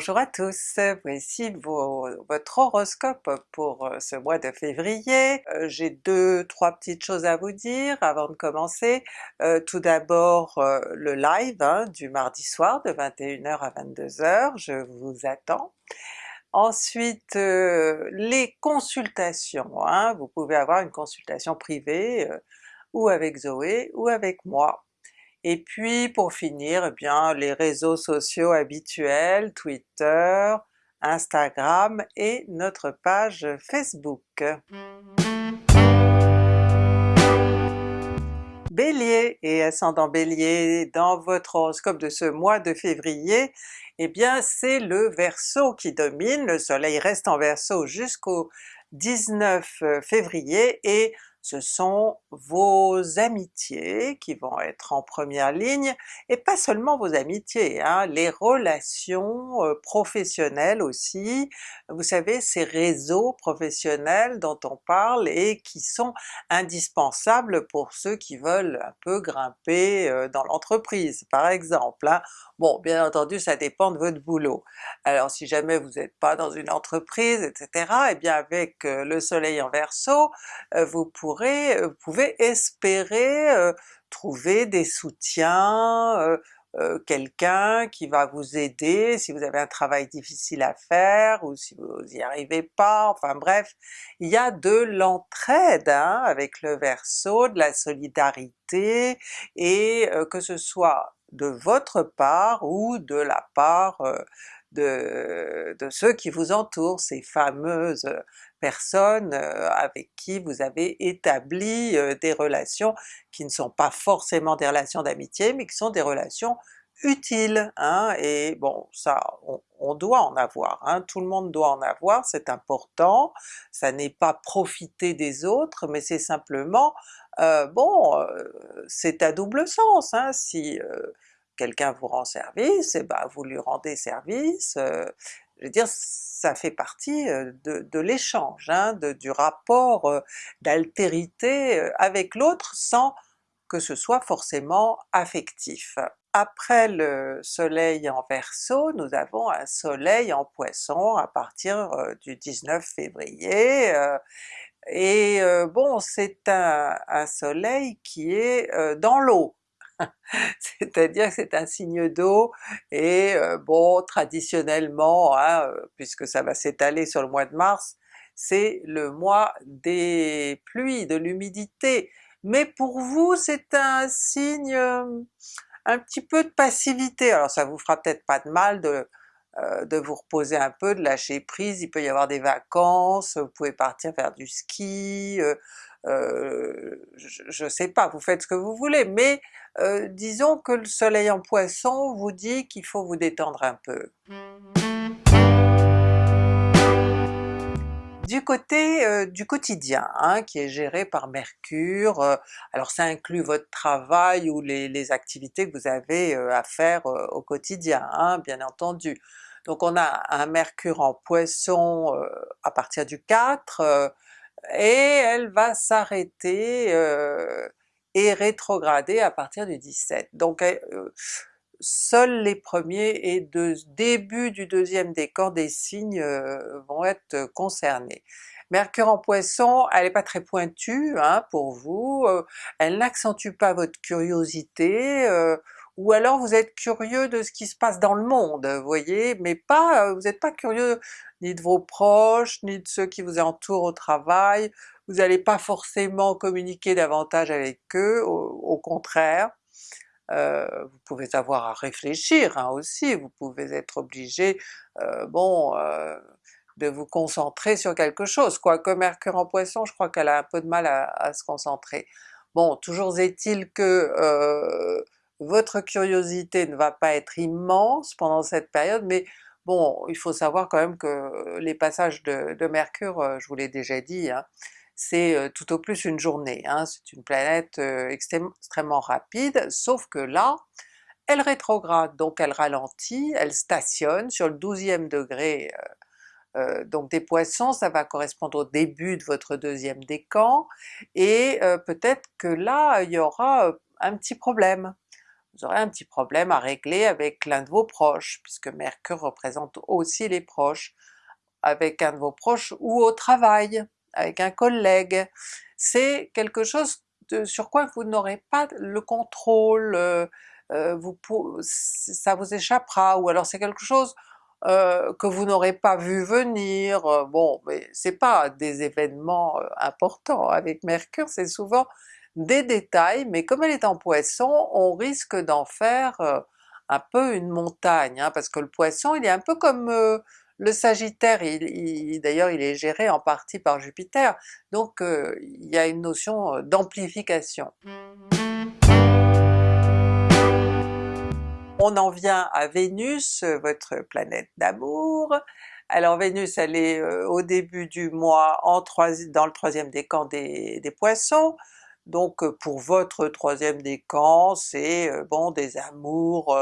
Bonjour à tous, voici votre horoscope pour euh, ce mois de février. Euh, j'ai deux, trois petites choses à vous dire avant de commencer. Euh, tout d'abord le live hein, du mardi soir de 21h à 22h, je vous attends. Ensuite les consultations, hein. vous pouvez avoir une consultation privée ou avec Zoé ou avec moi. Et puis pour finir, eh bien les réseaux sociaux habituels, Twitter, Instagram et notre page Facebook. Bélier et ascendant Bélier, dans votre horoscope de ce mois de février, eh bien c'est le Verseau qui domine, le soleil reste en Verseau jusqu'au 19 février et ce sont vos amitiés qui vont être en première ligne, et pas seulement vos amitiés, hein, les relations euh, professionnelles aussi, vous savez ces réseaux professionnels dont on parle et qui sont indispensables pour ceux qui veulent un peu grimper euh, dans l'entreprise par exemple. Hein. Bon bien entendu ça dépend de votre boulot. Alors si jamais vous n'êtes pas dans une entreprise etc, et eh bien avec euh, le soleil en Verseau, vous euh, vous pouvez espérer euh, trouver des soutiens, euh, quelqu'un qui va vous aider si vous avez un travail difficile à faire ou si vous n'y arrivez pas, enfin bref, il y a de l'entraide hein, avec le Verseau, de la solidarité, et que ce soit de votre part ou de la part de ceux qui vous entourent, ces fameuses personnes avec qui vous avez établi des relations qui ne sont pas forcément des relations d'amitié, mais qui sont des relations utiles, hein, et bon ça on, doit en avoir, hein, tout le monde doit en avoir, c'est important, ça n'est pas profiter des autres, mais c'est simplement, bon, c'est à double sens, hein, si quelqu'un vous rend service, et eh ben vous lui rendez service, je veux dire ça fait partie de, l'échange, hein, du rapport d'altérité avec l'autre sans que ce soit forcément affectif. Après le soleil en Verseau, nous avons un soleil en Poisson à partir du 19 février, et bon c'est un, un, soleil qui est dans l'eau, c'est-à-dire que c'est un signe d'eau, et euh, bon traditionnellement, hein, euh, puisque ça va s'étaler sur le mois de mars, c'est le mois des pluies, de l'humidité, mais pour vous c'est un signe euh, un petit peu de passivité, alors ça vous fera peut-être pas de mal de, de vous reposer un peu, de lâcher prise, il peut y avoir des vacances, vous pouvez partir faire du ski, je, ne sais pas, vous faites ce que vous voulez, mais disons que le soleil en Poisson vous dit qu'il faut vous détendre un peu. Du côté du quotidien, hein, qui est géré par Mercure, alors ça inclut votre travail ou les, activités que vous avez à faire au quotidien, hein, bien entendu. Donc on a un Mercure en Poisson à partir du 4, et elle va s'arrêter et rétrograder à partir du 17. Donc seuls les premiers et de début du deuxième décan des signes vont être concernés. Mercure en Poisson, elle n'est pas très pointue hein, pour vous, elle n'accentue pas votre curiosité, ou alors vous êtes curieux de ce qui se passe dans le monde, vous voyez, mais pas, vous n'êtes pas curieux ni de vos proches, ni de ceux qui vous entourent au travail, vous n'allez pas forcément communiquer davantage avec eux, au, contraire, euh, vous pouvez avoir à réfléchir hein, aussi, vous pouvez être obligé, euh, bon, euh, de vous concentrer sur quelque chose, quoique Mercure en Poisson, je crois qu'elle a un peu de mal à se concentrer. Bon, toujours est-il que votre curiosité ne va pas être immense pendant cette période, mais bon, il faut savoir quand même que les passages de, Mercure, euh, je vous l'ai déjà dit, hein, c'est euh, tout au plus une journée, hein, c'est une planète euh, extrêmement rapide, sauf que là, elle rétrograde, donc elle ralentit, elle stationne sur le 12e degré donc des Poissons, ça va correspondre au début de votre deuxième décan, et peut-être que là il y aura un petit problème vous aurez un petit problème à régler avec l'un de vos proches, puisque Mercure représente aussi les proches, avec un de vos proches ou au travail, avec un collègue. C'est quelque chose sur quoi vous n'aurez pas le contrôle, euh, euh, vous, ça vous échappera, ou alors c'est quelque chose euh, que vous n'aurez pas vu venir, bon mais c'est pas des événements importants, avec Mercure c'est souvent des détails, mais comme elle est en Poisson, on risque d'en faire un peu une montagne, hein, parce que le Poisson il est un peu comme le Sagittaire, il, d'ailleurs il est géré en partie par Jupiter, donc il y a une notion d'amplification. On en vient à Vénus, votre planète d'amour. Alors Vénus elle est au début du mois dans le troisième décan des Poissons, donc pour votre troisième décan, c'est bon des amours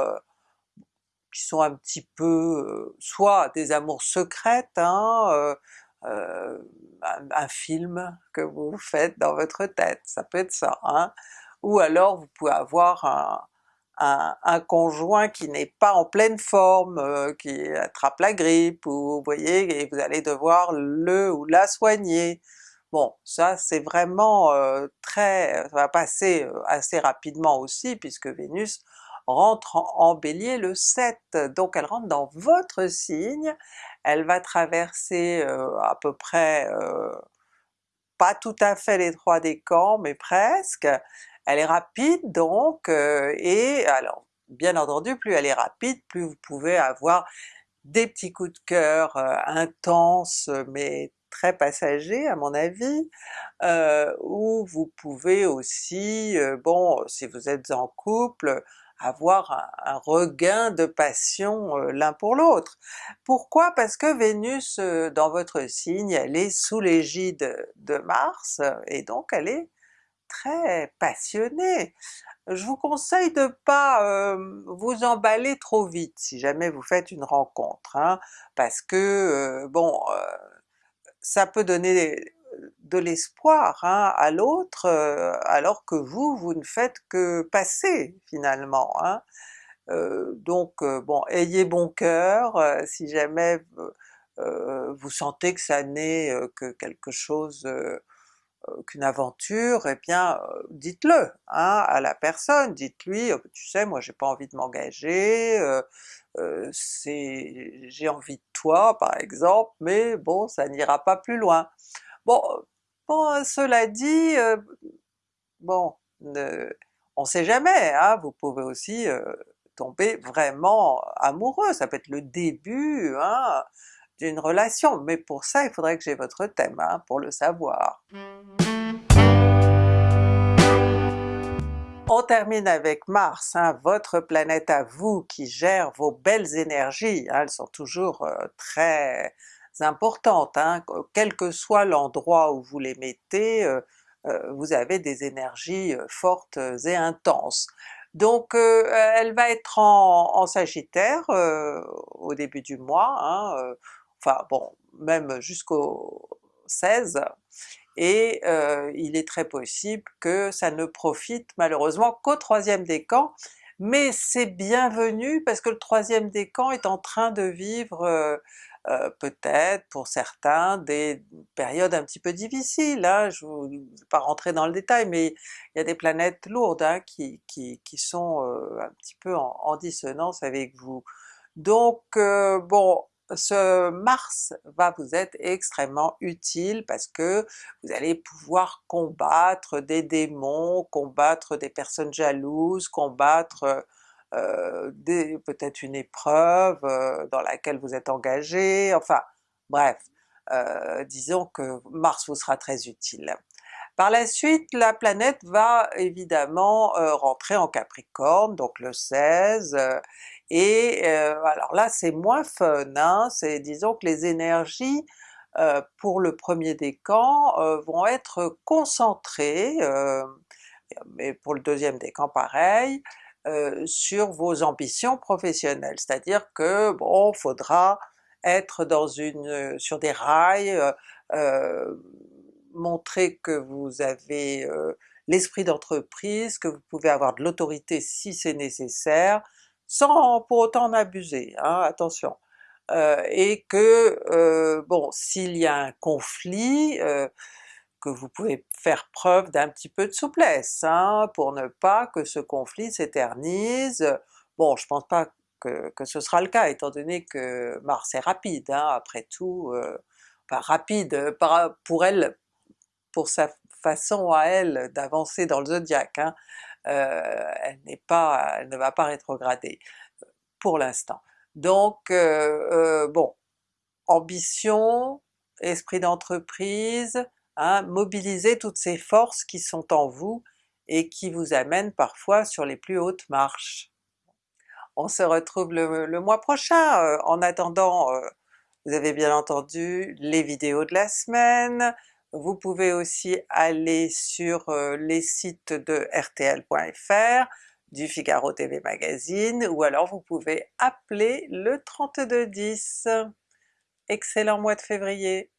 qui sont un petit peu soit des amours secrètes, hein, un, film que vous faites dans votre tête, ça peut être ça, hein, ou alors vous pouvez avoir un, conjoint qui n'est pas en pleine forme, qui attrape la grippe, ou vous voyez, et vous allez devoir le ou la soigner. Bon, ça c'est vraiment très... ça va passer assez rapidement aussi puisque Vénus rentre en, Bélier le 7, donc elle rentre dans votre signe, elle va traverser à peu près, pas tout à fait les trois décans, mais presque, elle est rapide donc, et alors bien entendu plus elle est rapide, plus vous pouvez avoir des petits coups de cœur intenses mais très passager à mon avis, euh, où vous pouvez aussi, bon si vous êtes en couple, avoir un, regain de passion l'un pour l'autre. Pourquoi? Parce que Vénus dans votre signe, elle est sous l'égide de Mars, et donc elle est très passionnée. Je vous conseille de pas vous emballer trop vite si jamais vous faites une rencontre, hein, parce que bon ça peut donner de l'espoir hein, à l'autre, euh, alors que vous, vous ne faites que passer finalement. Hein. Euh, donc euh, bon, ayez bon cœur, si jamais vous sentez que ça n'est que quelque chose, qu'une aventure, eh bien dites-le hein, à la personne, dites-lui tu sais moi j'ai pas envie de m'engager, j'ai envie de toi par exemple, mais bon ça n'ira pas plus loin. Bon, cela dit, bon, on sait jamais, hein, vous pouvez aussi tomber vraiment amoureux, ça peut être le début hein, d'une relation, mais pour ça il faudrait que j'ai votre thème hein, pour le savoir. On termine avec Mars, hein, votre planète à vous qui gère vos belles énergies, hein, elles sont toujours euh, très importantes, hein, quel que soit l'endroit où vous les mettez, euh, euh, vous avez des énergies fortes et intenses. Donc elle va être en, en Sagittaire au début du mois, enfin bon, même jusqu'au 16, et euh, il est très possible que ça ne profite malheureusement qu'au troisième décan, mais c'est bienvenu parce que le troisième décan est en train de vivre euh, euh, peut-être pour certains des périodes un petit peu difficiles, hein. je ne vais pas rentrer dans le détail, mais il y a des planètes lourdes hein, qui, sont un petit peu en, en, dissonance avec vous. Donc bon, ce Mars va vous être extrêmement utile parce que vous allez pouvoir combattre des démons, combattre des personnes jalouses, combattre euh, peut-être une épreuve euh, dans laquelle vous êtes engagé, enfin bref, euh, disons que Mars vous sera très utile. Par la suite, la planète va évidemment rentrer en Capricorne, donc le 16, et euh, alors là c'est moins fun, hein, c'est disons que les énergies euh, pour le premier décan euh, vont être concentrées, mais pour le deuxième décan pareil, sur vos ambitions professionnelles, c'est-à-dire que bon, faudra être dans une sur des rails, montrer que vous avez l'esprit d'entreprise, que vous pouvez avoir de l'autorité si c'est nécessaire, sans pour autant en abuser, hein, attention. Euh, et que, euh, bon, s'il y a un conflit, euh, que vous pouvez faire preuve d'un petit peu de souplesse, hein, pour ne pas que ce conflit s'éternise. Bon, je pense pas que, ce sera le cas, étant donné que Mars est rapide, hein, après tout, enfin rapide pour elle, pour sa façon à elle d'avancer dans le zodiaque, hein, elle n'est pas, elle ne va pas rétrograder, pour l'instant. Donc bon, ambition, esprit d'entreprise, hein, mobiliser toutes ces forces qui sont en vous et qui vous amènent parfois sur les plus hautes marches. On se retrouve le, mois prochain, euh, en attendant euh, vous avez bien entendu les vidéos de la semaine, vous pouvez aussi aller sur les sites de rtl.fr, du Figaro TV Magazine, ou alors vous pouvez appeler le 3210. Excellent mois de février!